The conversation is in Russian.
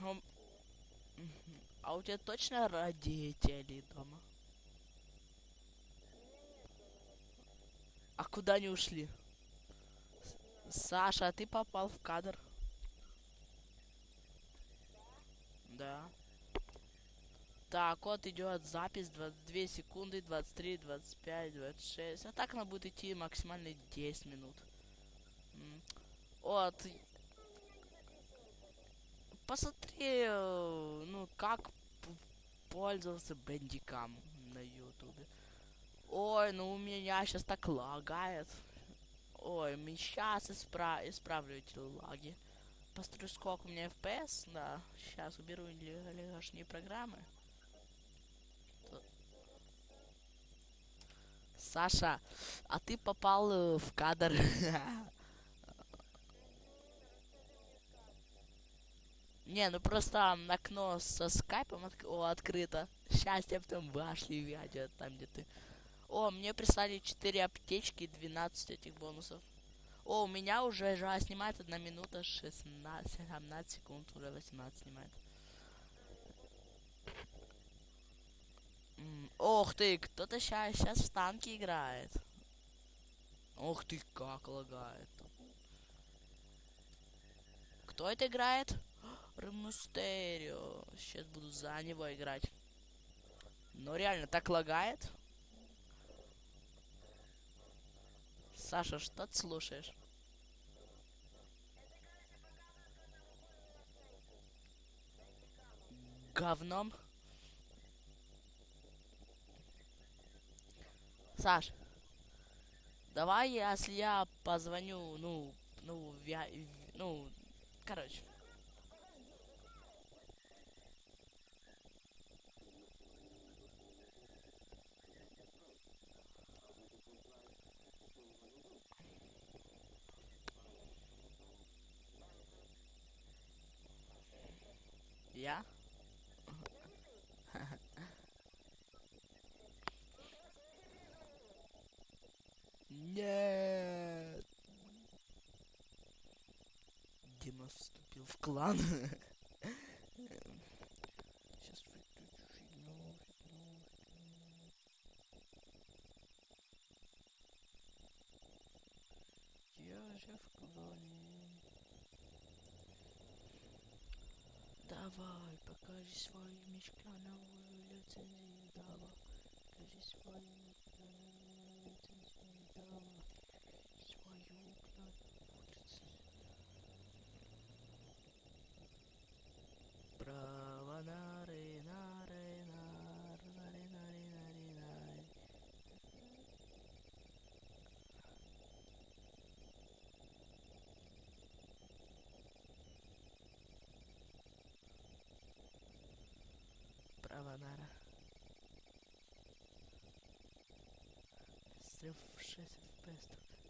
Ну, мгм. А у тебя точно родители дома? А куда они ушли? Саша, а ты попал в кадр? Да. Так, вот идет запись 22 секунды, 23, 25, 26. А так она будет идти максимально 10 минут. Вот. Посмотри, э, ну, как пользоваться бендикам на ютубе. Ой, ну у меня сейчас так лагает. Ой, сейчас испра исправлю эти лаги. Посмотрю, сколько у меня FPS. Да, сейчас уберу ли- лишние программы. Саша, а ты попал э, в кадр. Не, ну просто окно со скайпом отк- о, открыто. Сейчас я потом вошли видео, там где ты. О, мне прислали 4 аптечки и 12 этих бонусов. О, у меня уже жа снимает 1 минута 16, 17 секунд, уже 18 снимает. М, Ох ты, кто-то сейчас сейчас в танки играет. Ох ты, как лагает. Кто это играет? Ремустерио. Сейчас буду за него играть. Но реально так лагает. Саша, что ты слушаешь? Говном? Саш, давай, если я позвоню, ну, ну, в- ну, короче. Я? Нет. Дима вступил в клан. Сейчас. Я же в клане. Давай, покажи свои мешка новую лицензию, давай. Покажи свои мешка новую лицензию, давай. Свою клавиатуру. Аладара. Стрелявшись в песток.